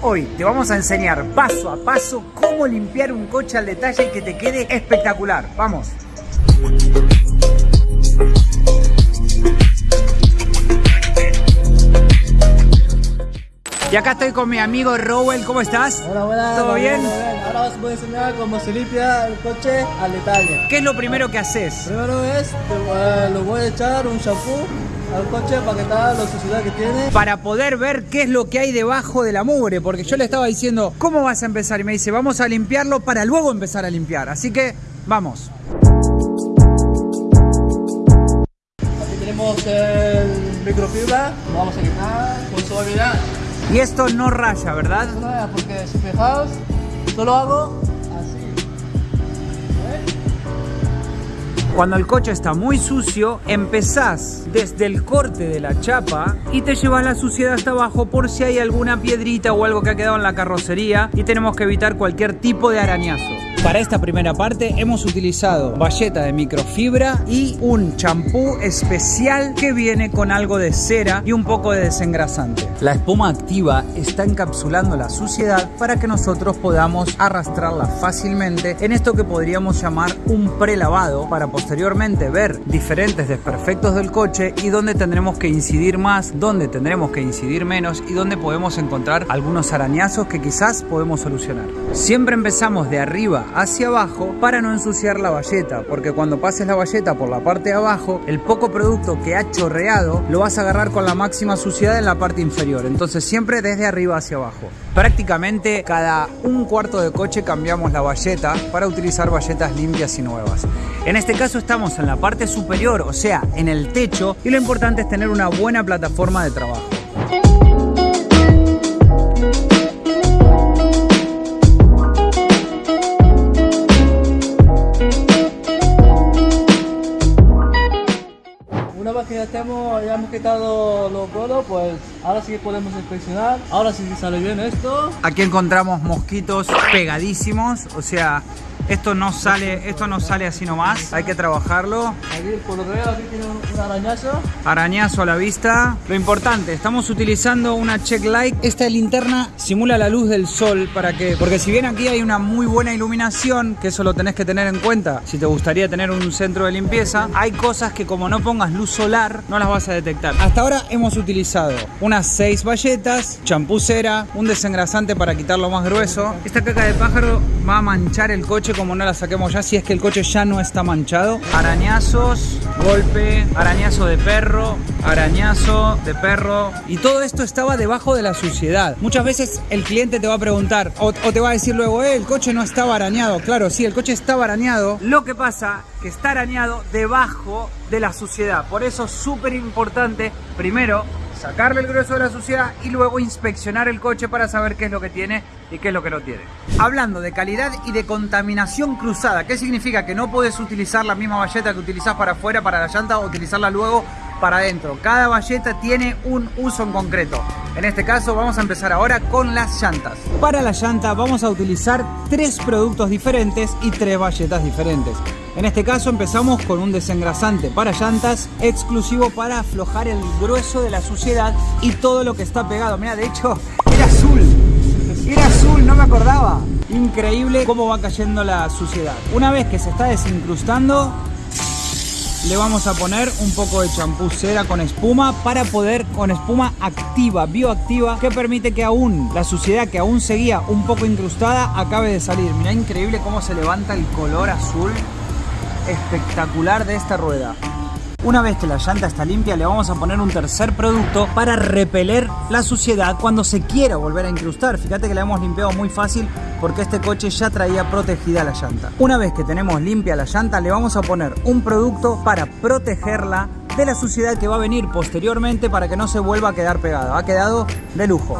Hoy te vamos a enseñar paso a paso cómo limpiar un coche al detalle y que te quede espectacular. Vamos. Y acá estoy con mi amigo Rowell, ¿cómo estás? Hola, hola. ¿Todo bien? Ahora os voy a enseñar cómo se limpia el coche al detalle. ¿Qué es lo primero que haces? Primero es, eh, lo voy a echar un shampoo al coche para quitar la suciedad que tiene. Para poder ver qué es lo que hay debajo de la mugre, porque yo le estaba diciendo, ¿cómo vas a empezar? Y me dice, vamos a limpiarlo para luego empezar a limpiar. Así que, vamos. Aquí tenemos el microfibra, lo vamos a quitar con suavidad. Y esto no raya, ¿verdad? No raya, porque si fijaos, solo hago Cuando el coche está muy sucio, empezás desde el corte de la chapa y te llevas la suciedad hasta abajo por si hay alguna piedrita o algo que ha quedado en la carrocería y tenemos que evitar cualquier tipo de arañazo. Para esta primera parte hemos utilizado valleta de microfibra y un champú especial que viene con algo de cera y un poco de desengrasante. La espuma activa está encapsulando la suciedad para que nosotros podamos arrastrarla fácilmente en esto que podríamos llamar un prelavado para posteriormente ver diferentes desperfectos del coche y dónde tendremos que incidir más, dónde tendremos que incidir menos y dónde podemos encontrar algunos arañazos que quizás podemos solucionar. Siempre empezamos de arriba hacia abajo para no ensuciar la valleta, porque cuando pases la valleta por la parte de abajo, el poco producto que ha chorreado lo vas a agarrar con la máxima suciedad en la parte inferior. Entonces siempre desde arriba hacia abajo. Prácticamente cada un cuarto de coche cambiamos la valleta para utilizar valletas limpias y nuevas. En este caso estamos en la parte superior, o sea, en el techo, y lo importante es tener una buena plataforma de trabajo. Hemos quitado los golos, pues ahora sí que podemos inspeccionar. Ahora sí sale bien esto. Aquí encontramos mosquitos pegadísimos, o sea, esto no sale, esto no sale así nomás, hay que trabajarlo. Aquí por lo que veo aquí tiene un, arañazo. Arañazo a la vista. Lo importante, estamos utilizando una check light. Esta linterna simula la luz del sol para que, porque si bien aquí hay una muy buena iluminación, que eso lo tenés que tener en cuenta si te gustaría tener un centro de limpieza, hay cosas que como no pongas luz solar no las vas a detectar. Hasta ahora hemos utilizado unas 6 bayetas, champusera, un desengrasante para quitar lo más grueso. Esta caca de pájaro va a manchar el coche como no la saquemos ya, si es que el coche ya no está manchado. Arañazos, golpe, arañazo de perro, arañazo de perro. Y todo esto estaba debajo de la suciedad. Muchas veces el cliente te va a preguntar o, te va a decir luego, eh, el coche no estaba arañado. Claro, sí, el coche estaba arañado. Lo que pasa que está arañado debajo de la suciedad. Por eso es súper importante, primero, sacarle el grueso de la suciedad y luego inspeccionar el coche para saber qué es lo que tiene y qué es lo que no tiene. Hablando de calidad y de contaminación cruzada, ¿qué significa? Que no puedes utilizar la misma valleta que utilizás para afuera, para la llanta, o utilizarla luego para adentro. Cada valleta tiene un uso en concreto. En este caso vamos a empezar ahora con las llantas. Para la llanta vamos a utilizar tres productos diferentes y tres valletas diferentes. En este caso empezamos con un desengrasante para llantas exclusivo para aflojar el grueso de la suciedad y todo lo que está pegado. Mira, de hecho era azul. Era azul, no me acordaba. Increíble cómo va cayendo la suciedad. Una vez que se está desincrustando, le vamos a poner un poco de champú cera con espuma para poder, con espuma activa, bioactiva, que permite que aún la suciedad que aún seguía un poco incrustada acabe de salir. Mira increíble cómo se levanta el color azul espectacular de esta rueda. Una vez que la llanta está limpia le vamos a poner un tercer producto para repeler la suciedad cuando se quiera volver a incrustar. Fíjate que la hemos limpiado muy fácil porque este coche ya traía protegida la llanta. Una vez que tenemos limpia la llanta le vamos a poner un producto para protegerla de la suciedad que va a venir posteriormente para que no se vuelva a quedar pegada. Ha quedado de lujo.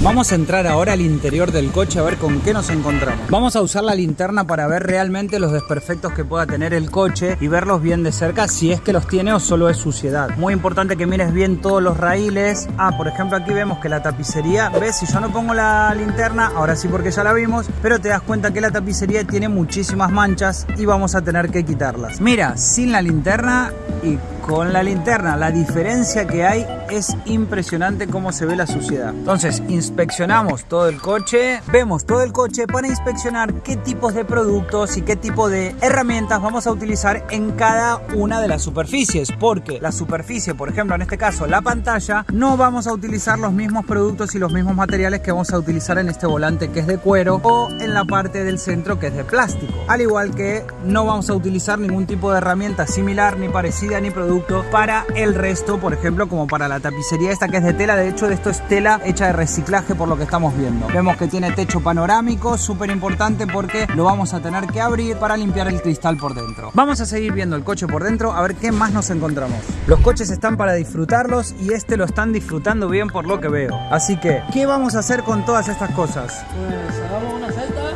Vamos a entrar ahora al interior del coche a ver con qué nos encontramos. Vamos a usar la linterna para ver realmente los desperfectos que pueda tener el coche y verlos bien de cerca si es que los tiene o solo es suciedad. Muy importante que mires bien todos los raíles. Ah, por ejemplo aquí vemos que la tapicería, ves, si yo no pongo la linterna, ahora sí porque ya la vimos, pero te das cuenta que la tapicería tiene muchísimas manchas y vamos a tener que quitarlas. Mira, sin la linterna y con la linterna. La diferencia que hay es impresionante cómo se ve la suciedad. Entonces inspeccionamos todo el coche, vemos todo el coche para inspeccionar qué tipos de productos y qué tipo de herramientas vamos a utilizar en cada una de las superficies. Porque la superficie, por ejemplo en este caso la pantalla, no vamos a utilizar los mismos productos y los mismos materiales que vamos a utilizar en este volante que es de cuero o en la parte del centro que es de plástico. Al igual que no vamos a utilizar ningún tipo de herramienta similar ni parecida ni producto para el resto, por ejemplo como para la tapicería esta que es de tela. De hecho esto es tela hecha de reciclaje por lo que estamos viendo. Vemos que tiene techo panorámico, súper importante porque lo vamos a tener que abrir para limpiar el cristal por dentro. Vamos a seguir viendo el coche por dentro a ver qué más nos encontramos. Los coches están para disfrutarlos y este lo están disfrutando bien por lo que veo. Así que, ¿qué vamos a hacer con todas estas cosas? Pues hagamos una cesta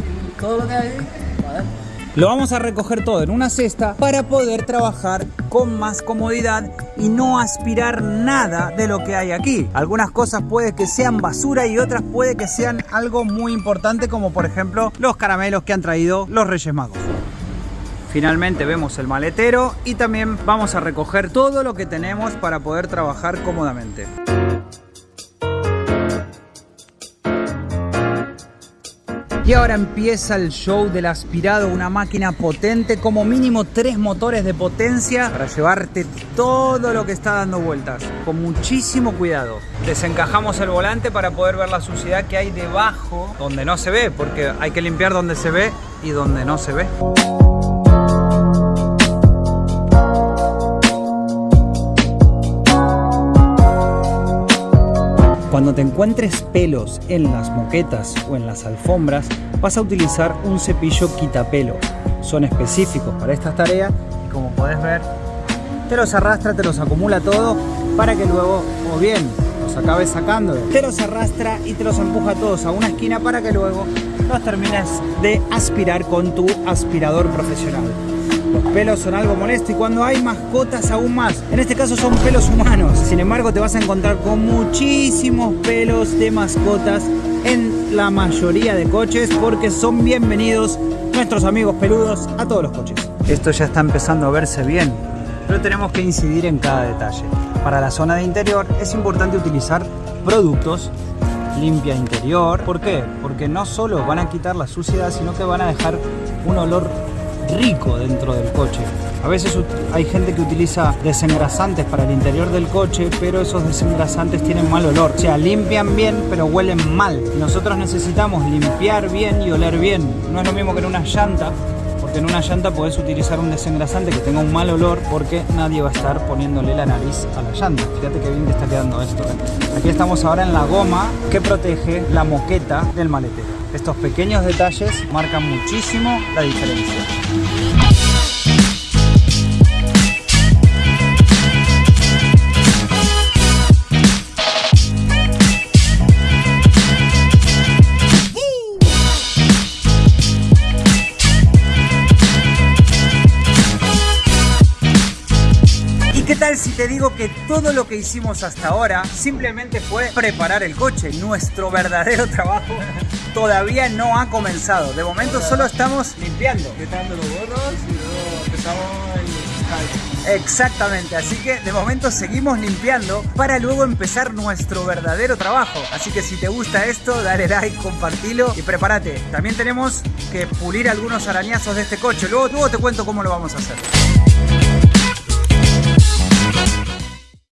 y todo lo que hay. Lo vamos a recoger todo en una cesta para poder trabajar con más comodidad y no aspirar nada de lo que hay aquí. Algunas cosas puede que sean basura y otras puede que sean algo muy importante como por ejemplo los caramelos que han traído los Reyes Magos. Finalmente vemos el maletero y también vamos a recoger todo lo que tenemos para poder trabajar cómodamente. Y ahora empieza el show del aspirado, una máquina potente, como mínimo tres motores de potencia para llevarte todo lo que está dando vueltas, con muchísimo cuidado. Desencajamos el volante para poder ver la suciedad que hay debajo, donde no se ve, porque hay que limpiar donde se ve y donde no se ve. Cuando te encuentres pelos en las moquetas o en las alfombras, vas a utilizar un cepillo quitapelo. Son específicos para estas tareas y como podés ver, te los arrastra, te los acumula todo para que luego, o bien, los acabes sacando, te los arrastra y te los empuja todos a una esquina para que luego los termines de aspirar con tu aspirador profesional. Los pelos son algo molesto y cuando hay mascotas aún más. En este caso son pelos humanos. Sin embargo te vas a encontrar con muchísimos pelos de mascotas en la mayoría de coches porque son bienvenidos nuestros amigos peludos a todos los coches. Esto ya está empezando a verse bien, pero tenemos que incidir en cada detalle. Para la zona de interior es importante utilizar productos limpia interior. ¿Por qué? Porque no solo van a quitar la suciedad, sino que van a dejar un olor rico dentro del coche. A veces hay gente que utiliza desengrasantes para el interior del coche, pero esos desengrasantes tienen mal olor. O sea, limpian bien, pero huelen mal. Nosotros necesitamos limpiar bien y oler bien. No es lo mismo que en una llanta, porque en una llanta podés utilizar un desengrasante que tenga un mal olor porque nadie va a estar poniéndole la nariz a la llanta. Fíjate qué bien que está quedando esto. ¿eh? Aquí estamos ahora en la goma que protege la moqueta del maletero. Estos pequeños detalles marcan muchísimo la diferencia. ¿Qué tal si te digo que todo lo que hicimos hasta ahora simplemente fue preparar el coche? Nuestro verdadero trabajo todavía no ha comenzado. De momento solo estamos limpiando. Quitando los gorros y luego empezamos el Exactamente, así que de momento seguimos limpiando para luego empezar nuestro verdadero trabajo. Así que si te gusta esto, dale like, compartilo y prepárate. También tenemos que pulir algunos arañazos de este coche. Luego, luego te cuento cómo lo vamos a hacer.